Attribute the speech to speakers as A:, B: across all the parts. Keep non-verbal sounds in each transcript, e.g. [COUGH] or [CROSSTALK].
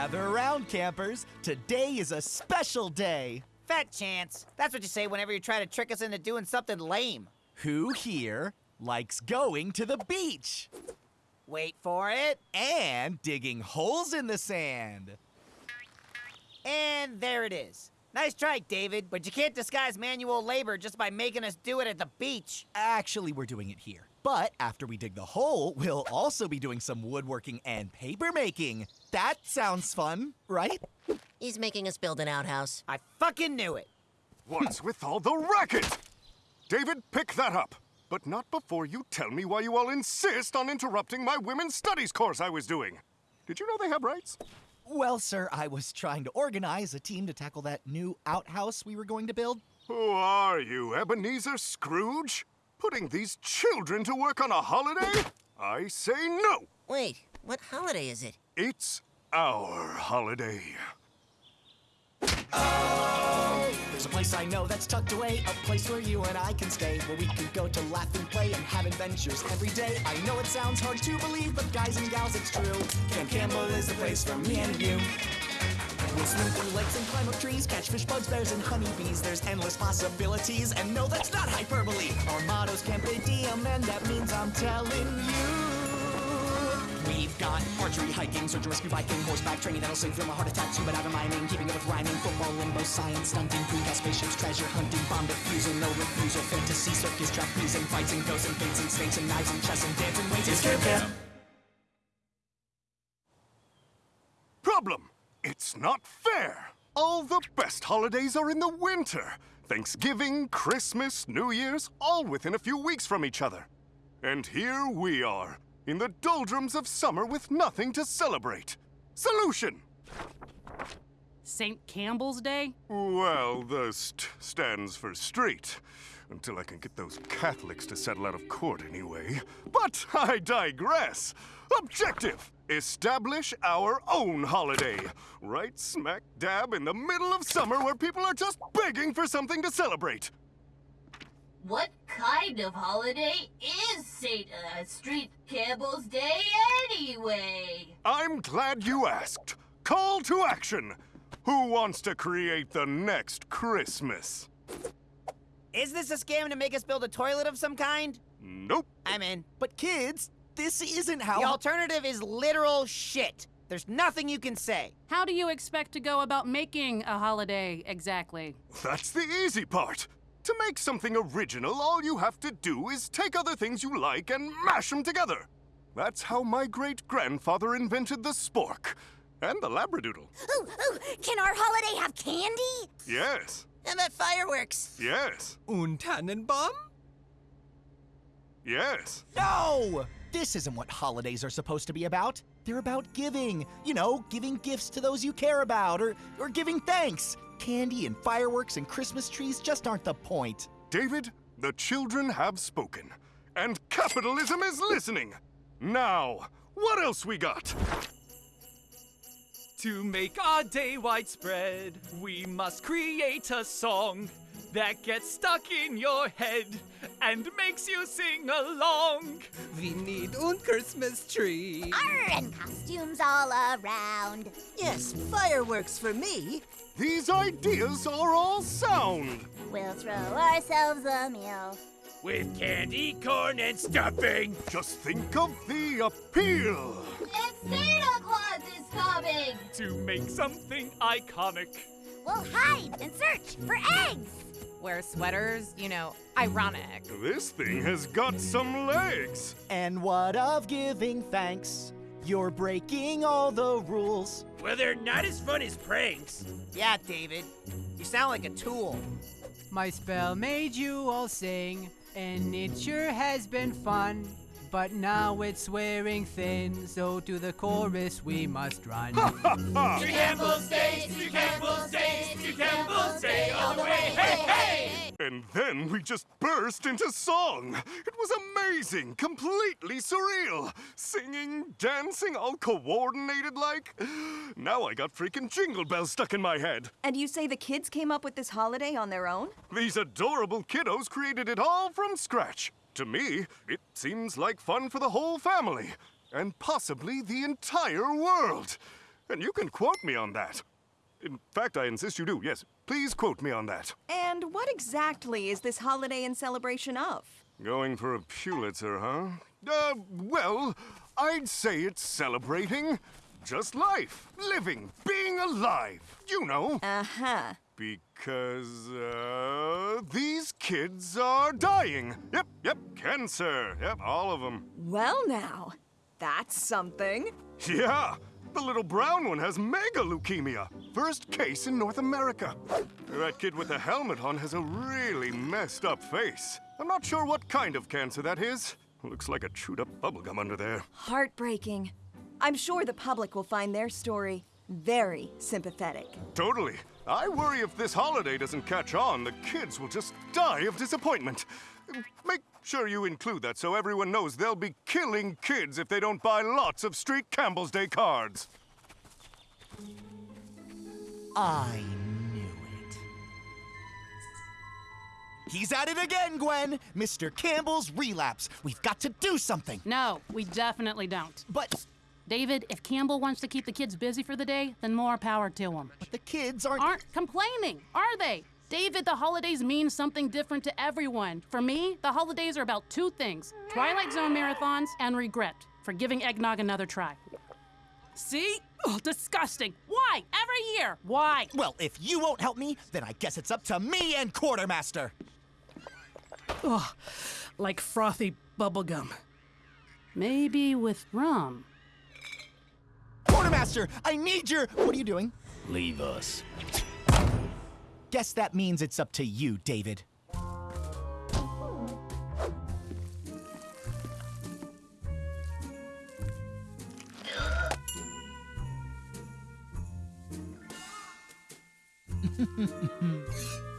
A: Gather around, campers. Today is a special day.
B: Fat chance. That's what you say whenever you try to trick us into doing something lame.
A: Who here likes going to the beach
B: Wait for it.
A: and digging holes in the sand?
B: And there it is. Nice try, David, but you can't disguise manual labor just by making us do it at the beach.
A: Actually, we're doing it here. But after we dig the hole, we'll also be doing some woodworking and paper making. That sounds fun, right?
C: He's making us build an outhouse.
B: I fucking knew it.
D: What's [LAUGHS] with all the racket? David, pick that up. But not before you tell me why you all insist on interrupting my women's studies course I was doing. Did you know they have rights?
A: Well, sir, I was trying to organize a team to tackle that new outhouse we were going to build.
D: Who are you, Ebenezer Scrooge? Putting these children to work on a holiday? I say no!
C: Wait, what holiday is it?
D: It's our holiday.
A: Oh, There's a place I know that's tucked away, a place where you and I can stay, where we can go to laugh and play and have adventures every day. I know it sounds hard to believe, but guys and gals, it's true. Camp Campbell is the place for me and you. We'll swim through lakes and climb up trees, catch fish, bugs, bears, and honeybees. There's endless possibilities, and no, that's not hyperbole. Our motto's Campe Diem, and that means I'm telling you. We've got archery, hiking, search and rescue, biking, horseback training that'll save from a heart attack, scuba diving, mining, keeping up with rhyming, football, limbo, science, stunting, green gas, spaceships, treasure hunting, bomb defusal, no refusal, fantasy, circus, trapezing, fights and ghosts and fates and snakes and knives and chess and dancing ways. It's Camp Camp.
D: Problem! It's not fair! All the best holidays are in the winter. Thanksgiving, Christmas, New Year's, all within a few weeks from each other. And here we are, in the doldrums of summer with nothing to celebrate. Solution!
E: St. Campbell's Day?
D: Well, the st stands for street. Until I can get those Catholics to settle out of court anyway. But I digress. Objective! Establish our own holiday. Right smack dab in the middle of summer where people are just begging for something to celebrate.
F: What kind of holiday is St. Uh, Street Campbell's Day anyway?
D: I'm glad you asked. Call to action. Who wants to create the next Christmas?
B: Is this a scam to make us build a toilet of some kind?
D: Nope.
B: I'm in.
A: But kids, this isn't how.
B: The alternative is literal shit. There's nothing you can say.
E: How do you expect to go about making a holiday exactly?
D: That's the easy part. To make something original, all you have to do is take other things you like and mash them together. That's how my great grandfather invented the spork and the labradoodle.
G: Ooh, ooh, can our holiday have candy?
D: Yes,
C: And that fireworks.
D: yes,
A: Un Tannenbaum?
D: yes.
A: No! This isn't what holidays are supposed to be about. They're about giving. You know, giving gifts to those you care about, or, or giving thanks. Candy and fireworks and Christmas trees just aren't the point.
D: David, the children have spoken, and capitalism is listening. Now, what else we got?
H: To make our day widespread, we must create a song that gets stuck in your head and makes you sing along.
I: We need un Christmas tree.
G: Arr, and costumes all around.
C: Yes, fireworks for me.
D: These ideas are all sound.
G: We'll throw ourselves a meal.
H: With candy, corn, and stuffing.
D: Just think of the appeal.
H: To make something iconic.
G: We'll hide and search for eggs.
J: Wear sweaters, you know, ironic.
D: This thing has got some legs.
A: And what of giving thanks? You're breaking all the rules.
H: Well, they're not as fun as pranks.
B: Yeah, David. You sound like a tool.
I: My spell made you all sing, and it sure has been fun. But now it's wearing thin, so to the chorus we must run.
H: To Campbell's Day, to Campbell's Day, to Campbell's Day all the way. Hey, hey!
D: And then we just burst into song. It was amazing, completely surreal. Singing, dancing, all coordinated like. Now I got freaking jingle bells stuck in my head.
K: And you say the kids came up with this holiday on their own?
D: These adorable kiddos created it all from scratch. To me, it seems like fun for the whole family, and possibly the entire world. And you can quote me on that. In fact, I insist you do. Yes, please quote me on that.
K: And what exactly is this holiday in celebration of?
D: Going for a Pulitzer, huh? Uh, well, I'd say it's celebrating just life, living, being alive. You know.
K: Uh huh.
D: Because, uh, these kids are dying. Yep, yep, cancer. Yep, all of them.
K: Well, now, that's something.
D: Yeah, the little brown one has mega leukemia. First case in North America. That kid with the helmet on has a really messed up face. I'm not sure what kind of cancer that is. Looks like a chewed up bubblegum under there.
K: Heartbreaking. I'm sure the public will find their story very sympathetic.
D: Totally. I worry if this holiday doesn't catch on, the kids will just die of disappointment. Make sure you include that so everyone knows they'll be killing kids if they don't buy lots of Street Campbell's Day cards.
A: I knew it. He's at it again, Gwen! Mr. Campbell's relapse. We've got to do something.
E: No, we definitely don't.
A: But
E: David, if Campbell wants to keep the kids busy for the day, then more power to him.
A: But the kids aren't.
E: Aren't complaining, are they? David, the holidays mean something different to everyone. For me, the holidays are about two things Twilight Zone marathons and regret for giving eggnog another try. See? Oh, disgusting. Why? Every year. Why?
A: Well, if you won't help me, then I guess it's up to me and Quartermaster.
E: Ugh, like frothy bubblegum. Maybe with rum.
A: Quartermaster, I need your. What are you doing?
L: Leave us.
A: Guess that means it's up to you, David. [LAUGHS]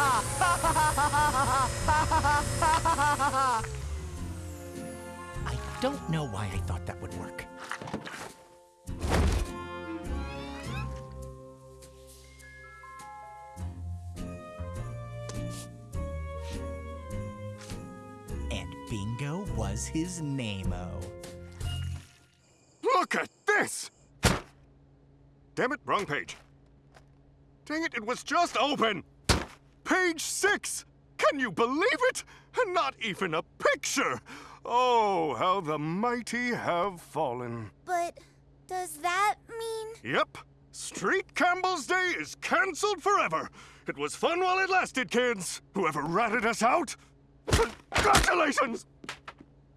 A: I don't know why I thought that would work. And bingo was his name-o.
D: Look at this! Damn it, wrong page. Dang it, it was just open! Page six! Can you believe it? And not even a picture! Oh, how the mighty have fallen.
G: But does that mean?
D: Yep, Street Campbell's Day is cancelled forever. It was fun while it lasted, kids. Whoever ratted us out, congratulations!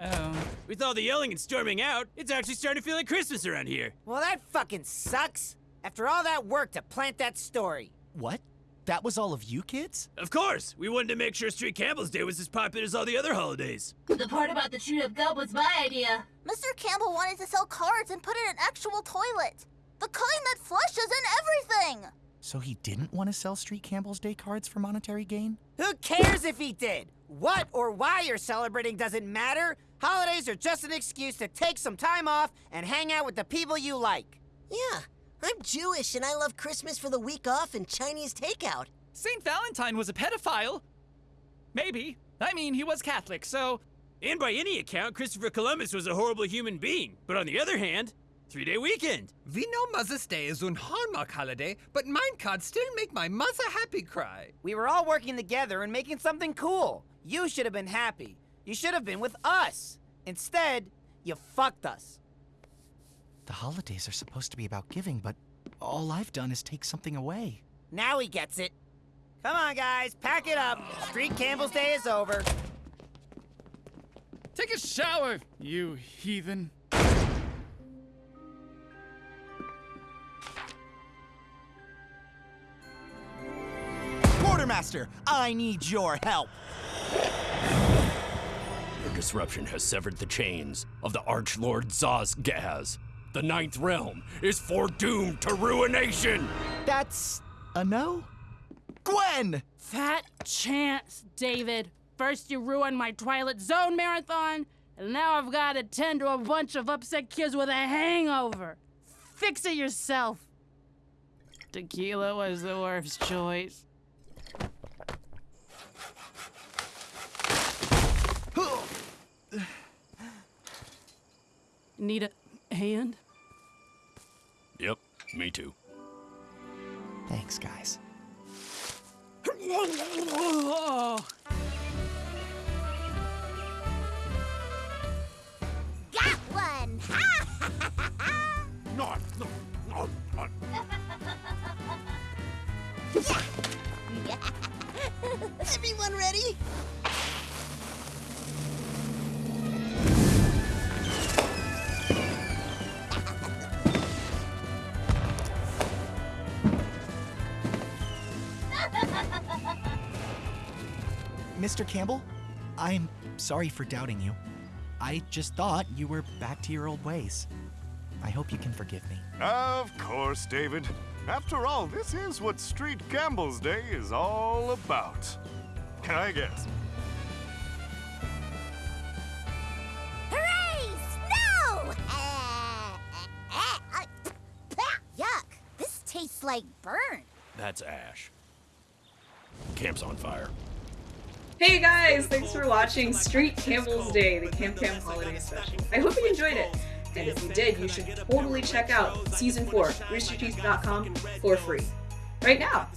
M: Oh. With all the yelling and storming out, it's actually starting to feel like Christmas around here.
B: Well, that fucking sucks. After all that work to plant that story.
A: What? That was all of you kids?
M: Of course! We wanted to make sure Street Campbell's Day was as popular as all the other holidays.
F: The part about the chewed up gum was my idea.
G: Mr. Campbell wanted to sell cards and put in an actual toilet. The kind that flushes and everything.
A: So he didn't want to sell Street Campbell's Day cards for monetary gain?
B: Who cares if he did? What or why you're celebrating doesn't matter. Holidays are just an excuse to take some time off and hang out with the people you like.
C: Yeah, I'm Jewish and I love Christmas for the week off and Chinese takeout.
H: St. Valentine was a pedophile. Maybe. I mean, he was Catholic, so.
M: And by any account, Christopher Columbus was a horrible human being. But on the other hand, three day weekend.
N: We know Mother's Day is un Hallmark holiday, but mine cards still make my mother happy cry.
B: We were all working together and making something cool. You should have been happy. You should have been with us. Instead, you fucked us.
A: The holidays are supposed to be about giving, but all I've done is take something away.
B: Now he gets it. Come on, guys, pack it up. Street Campbell's Day is over.
O: Take a shower, you heathen.
A: Quartermaster, I need your help.
L: The disruption has severed the chains of the Archlord Zazgaz. The Ninth Realm is foredoomed to ruination!
A: That's a no? Gwen!
E: Fat chance, David. First you ruined my Twilight Zone marathon, and now I've got to tend to a bunch of upset kids with a hangover. Fix it yourself. Tequila was the worst choice. [GASPS] Need a hand?
L: Yep, me too.
A: Thanks, guys.
G: Got one!
D: No, no, no, no.
C: Everyone ready?
A: Mr. Campbell, I'm sorry for doubting you. I just thought you were back to your old ways. I hope you can forgive me.
D: Of course, David. After all, this is what Street Campbell's Day is all about. Can I guess?
G: Hooray! Snow! Uh, uh, uh, yuck! This tastes like burn.
L: That's Ash. Camp's on fire.
P: Hey guys, thanks for watching Street Campbell's Day, the Camp Camp Holiday Special. I hope you enjoyed it. And if you did, you should totally check out Season 4, roosterteeth.com for free. Right now.